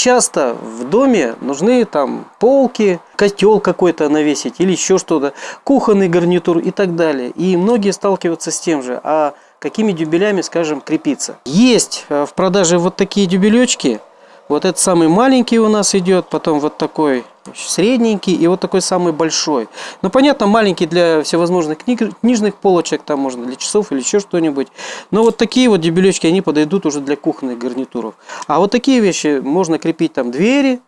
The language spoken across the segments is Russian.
часто в доме нужны там полки, котел какой-то навесить или еще что-то, кухонный гарнитур и так далее. И многие сталкиваются с тем же, а какими дюбелями, скажем, крепиться. Есть э, в продаже вот такие дюбелечки, вот этот самый маленький у нас идет, потом вот такой средненький и вот такой самый большой. Ну, понятно, маленький для всевозможных книг, книжных полочек, там можно для часов или еще что-нибудь. Но вот такие вот дебелечки, они подойдут уже для кухонных гарнитуров. А вот такие вещи можно крепить там двери,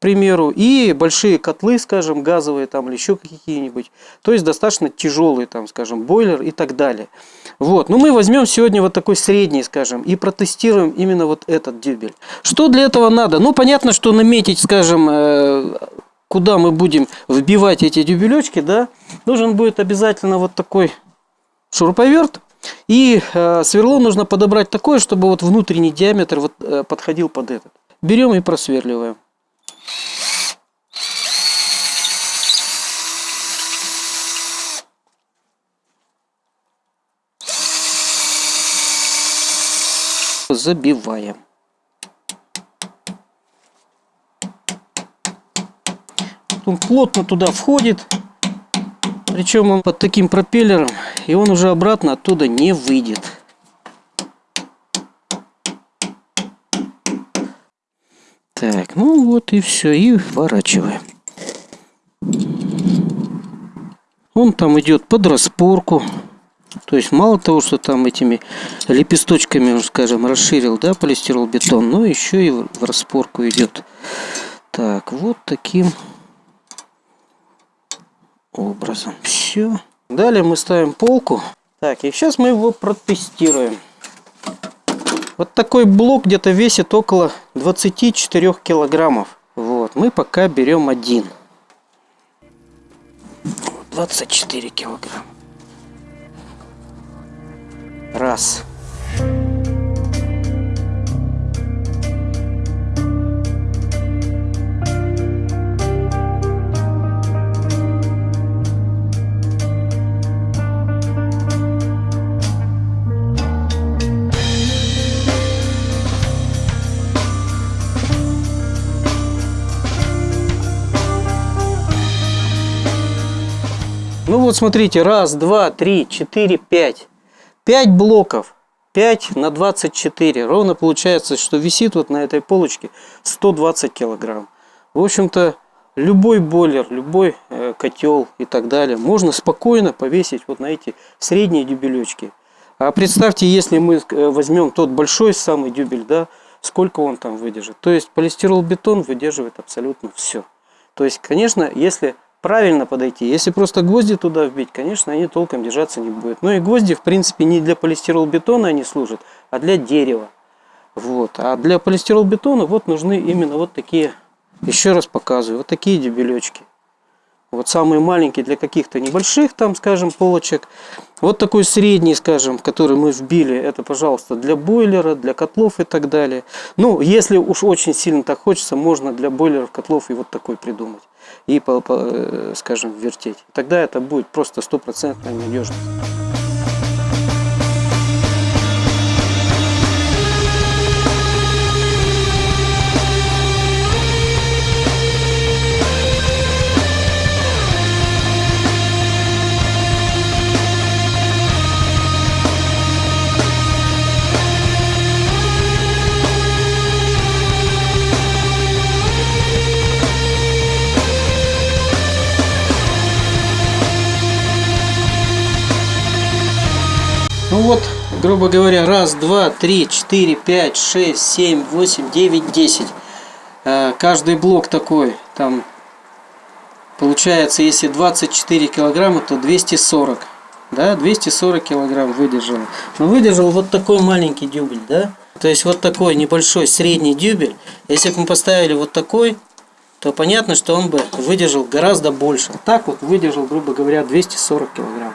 примеру, и большие котлы, скажем, газовые там или еще какие-нибудь. То есть достаточно тяжелый, там, скажем, бойлер и так далее. Вот, ну мы возьмем сегодня вот такой средний, скажем, и протестируем именно вот этот дюбель. Что для этого надо? Ну, понятно, что наметить, скажем, э, куда мы будем вбивать эти дюбелечки, да, нужен будет обязательно вот такой шуруповерт. И э, сверло нужно подобрать такое, чтобы вот внутренний диаметр вот, э, подходил под этот. Берем и просверливаем. Забиваем. Он плотно туда входит. Причем он под таким пропеллером. И он уже обратно оттуда не выйдет. Так, ну вот и все. И вворачиваем. Он там идет под распорку. То есть мало того, что там этими лепесточками, скажем, расширил, да, полистирол бетон, но еще и в распорку идет. Так, вот таким образом. Все. Далее мы ставим полку. Так, и сейчас мы его протестируем. Вот такой блок где-то весит около 24 килограммов. Вот, мы пока берем один. 24 килограмма. Раз. Ну вот смотрите, раз, два, три, четыре, пять. 5 блоков 5 на 24 ровно получается что висит вот на этой полочке 120 килограмм. В общем-то любой бойлер любой э, котел и так далее можно спокойно повесить вот на эти средние дюбелечки а представьте если мы э, возьмем тот большой самый дюбель да сколько он там выдержит. То есть полистирол бетон выдерживает абсолютно все то есть конечно если правильно подойти. Если просто гвозди туда вбить, конечно, они толком держаться не будут. Ну и гвозди, в принципе, не для полистиролбетона они служат, а для дерева. Вот. А для полистиролбетона вот нужны именно вот такие, еще раз показываю, вот такие дебелечки. Вот самый маленький для каких-то небольших, там, скажем, полочек. Вот такой средний, скажем, который мы вбили, это, пожалуйста, для бойлера, для котлов и так далее. Ну, если уж очень сильно так хочется, можно для бойлеров, котлов и вот такой придумать. И, э, скажем, вертеть. Тогда это будет просто стопроцентная надежность. Ну вот, грубо говоря, раз, два, три, четыре, пять, шесть, семь, восемь, девять, десять. Э, каждый блок такой, там, получается, если 24 килограмма, то 240. Да, 240 килограмм выдержал. Но выдержал вот такой маленький дюбель, да. То есть вот такой небольшой средний дюбель. Если бы мы поставили вот такой, то понятно, что он бы выдержал гораздо больше. Так вот выдержал, грубо говоря, 240 килограмм.